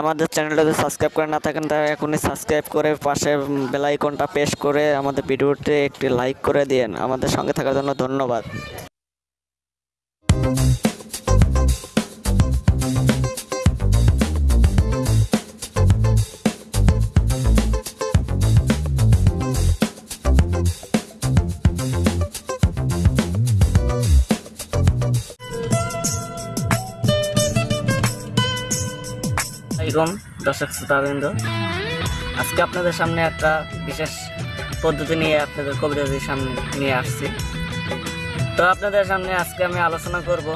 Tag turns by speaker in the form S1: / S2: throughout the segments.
S1: আমাদের চ্যানেলটা যদি সাবস্ক্রাইব করে না থাকেন তাহলে এখনই সাবস্ক্রাইব করে পাশে বেলাইকনটা প্রেস করে আমাদের ভিডিওতে একটি লাইক করে দিন আমাদের সঙ্গে থাকার জন্য ধন্যবাদ। এরকম দর্শক শ্রোতাবৃন্দ। আজকে আপনাদের সামনে একটা বিশেষ পদ্ধতি নিয়ে আপনাদের কবিতাদের সামনে নিয়ে আসছি। তো আপনাদের সামনে আজকে আমি আলোচনা করব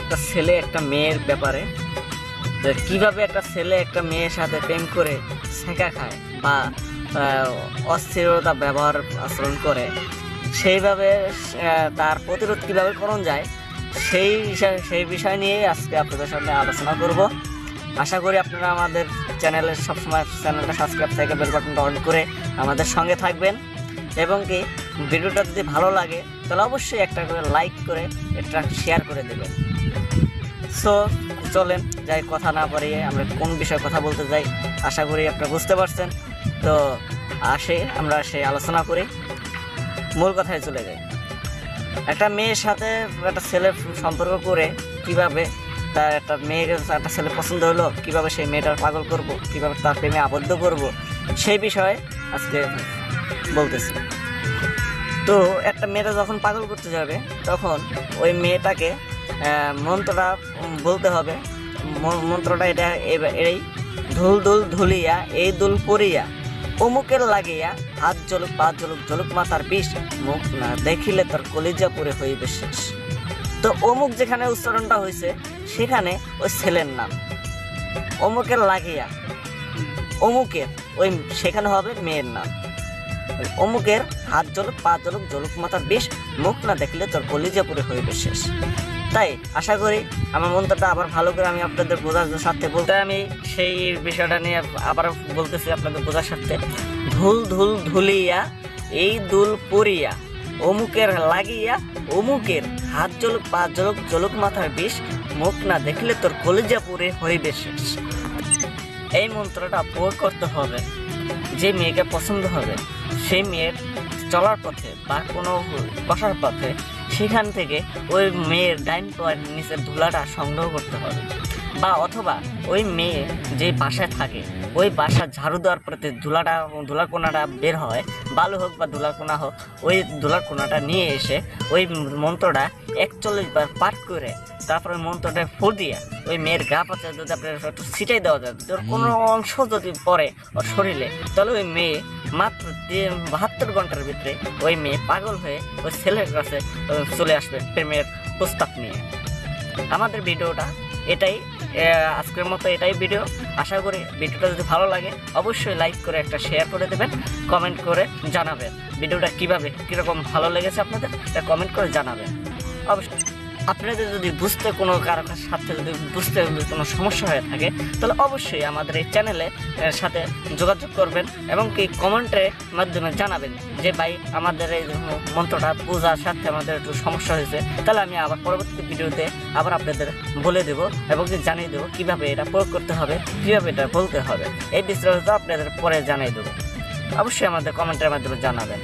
S1: একটা ছেলে, একটা মেয়ের ব্যাপারে। যে কীভাবে একটা ছেলে, একটা মেয়ের সাথে প্রেম করে শেখা খায় বা অস্থিরতা ব্যবহার আচরণ করে, সেইভাবে তার প্রতিরোধ কীভাবে করণ যায়, সেই সেই বিষয় নিয়ে আজকে আপনাদের সামনে আলোচনা করব। আশা করি আপনারা আমাদের চ্যানেলের সবসময় চ্যানেলটা সাবস্ক্রাইব থেকে বেল বাটনটা অন করে আমাদের সঙ্গে থাকবেন। এবং কি, ভিডিওটা যদি ভালো লাগে, তাহলে অবশ্যই একটা করে লাইক করে এটা শেয়ার করে দেবেন। সো চলেন যাই, কথা না পারিয়ে আমরা কোন বিষয়ে কথা বলতে যাই, আশা করি আপনারা বুঝতে পারছেন। তো, আসে, আমরা সেই আলোচনা করি। মূল কথায় চলে যাই। একটা মেয়ের সাথে একটা ছেলের সম্পর্ক করে কীভাবে তার একটা মেয়েকে একটা ছেলে পছন্দ হলো, কীভাবে সেই মেয়েটার পাগল করব, কীভাবে তার প্রেমে আবদ্ধ করব, সেই বিষয়ে আজকে বলতেছি। তো একটা মেয়েটা যখন পাগল করতে যাবে, তখন ওই মেয়েটাকে মন্ত্রটা বলতে হবে। মন্ত্রটা এটা এই ধুল ধুল ধুলিয়া, এই দুল পরিয়া, অমুকের লাগিয়া হাত জলুক পা জলুক জলুক মাথার বিষ, মুখ না দেখিলে তোর কলিজা পরে হইবে শেষ। তো অমুক যেখানে উচ্চারণটা হয়েছে, সেখানে ওই ছেলের নাম। অমুকের লাগিয়া। অমুকের, ওই সেখানে হবে মেয়ের নাম। অমুকের হাত জলক, পা জলক জলক মাথার বেশ, মুখ না দেখলে তোর কলিজা পুরে হইবে শেষ। তাই আশা করি আমার মন্ত্রটা আবার ভালো করে আমি আপনাদের বোঝার স্বার্থে বলতে আমি সেই বিষয়টা নিয়ে আবার বলতেছি আপনাদের বোঝার স্বার্থে। ধুল ধুল ধুলিয়া, এই দুল পরিয়া। অমুকের লাগিয়া অমুকের হাত জলক, পা জলক জলক মাথার বিষ, মুখ না দেখলে তোর কলিজা পুরে হইবে শেষ। এই মন্ত্রটা প্রয়োগ করতে হবে। যে মেয়েকে পছন্দ হবে, সেই মেয়ের চলার পথে বা কোনো বসার পথে সেখান থেকে ওই মেয়ের ডাইন পায়ের নিচের ধুলাটা সংগ্রহ করতে হবে। বা অথবা ওই মেয়ে যে বাসায় থাকে ওই বাসা ঝাড়ু দেওয়ার পরে ধুলাটা ধুলার কোনাটা বের হয় বালু হোক বা ধুলার কোনা হোক ওই ধুলার কোনাটা নিয়ে এসে ওই মন্ত্রটা একচল্লিশ বার পাঠ করে তারপরে মন্ত্রটা ফুল দিয়ে ওই মেয়ের গা পাতে যদি আপনার একটু ছিটাই দেওয়া যায় ওর কোনো অংশ যদি পড়ে ওর শরীরে তাহলে ওই মেয়ে মাত্র তিন- বাহাত্তর ঘণ্টার ভিতরে ওই মেয়ে পাগল হয়ে ওই ছেলের কাছে চলে আসবে প্রেমের প্রস্তাব নিয়ে। আমাদের ভিডিওটা এটাই আজকের মতো এটাই ভিডিও। আশা করি ভিডিওটা যদি ভালো লাগে, অবশ্যই লাইক করে একটা শেয়ার করে দেবেন কমেন্ট করে জানাবেন। ভিডিওটা কীভাবে, কীরকম ভালো লেগেছে আপনাদের এটা কমেন্ট করে জানাবেন। অবশ্যই। আপনাদের যদি বুঝতে কোনো কারোর সাথে যদি বুঝতে কোনো সমস্যা হয়ে থাকে, তাহলে অবশ্যই আমাদের এই চ্যানেলে সাথে যোগাযোগ করবেন এবং কি কমেন্টের মাধ্যমে জানাবেন যে, ভাই, আমাদের এই মন্ত্রটা বোঝার সাথে আমাদের একটু সমস্যা হয়েছে, তাহলে আমি আবার পরবর্তী ভিডিওতে আবার আপনাদের বলে দেব এবং কি জানিয়ে দেবো কীভাবে এটা প্রয়োগ করতে হবে, কীভাবে এটা বলতে হবে। এই বিস্তারিত আপনাদের পরে জানিয়ে দেবো। অবশ্যই আমাদের কমেন্টের মাধ্যমে জানাবেন।